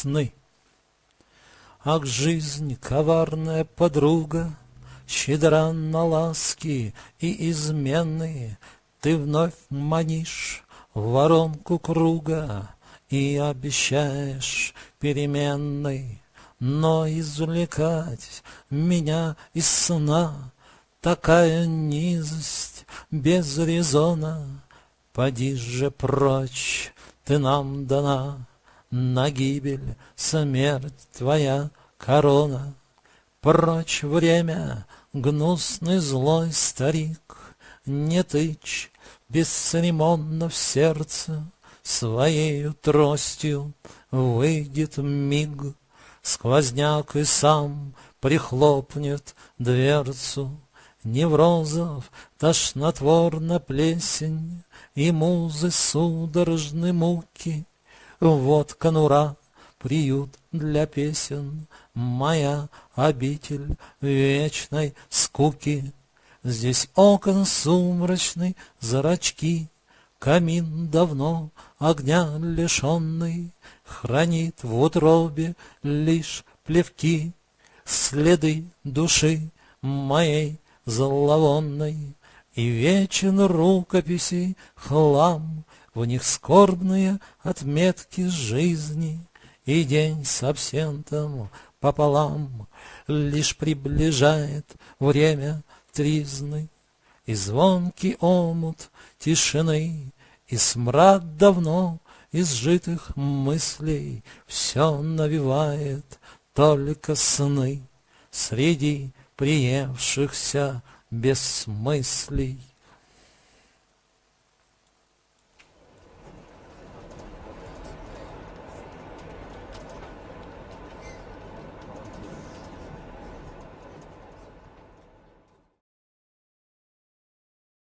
сны. Ах, жизнь, коварная подруга, Щедра на ласки и измены, Ты вновь манишь в воронку круга И обещаешь переменной, Но извлекать меня из сна Такая низость без резона, Поди же прочь, ты нам дана, На гибель смерть твоя корона. Прочь время, гнусный злой старик, Не тычь бесцеремонно в сердце, Своею тростью выйдет миг, Сквозняк и сам прихлопнет дверцу. Неврозов тошнотворна плесень И музы судорожны муки. Вот конура, приют для песен, Моя обитель вечной скуки. Здесь окон сумрачный, зрачки, Камин давно огня лишенный Хранит в утробе лишь плевки, Следы души моей зловонной, И вечен рукописи хлам, В них скорбные отметки жизни, И день с абсентом пополам Лишь приближает время тризны, И звонкий омут тишины, И смрад давно изжитых мыслей Все навевает только сны Среди приевшихся бессмыслий.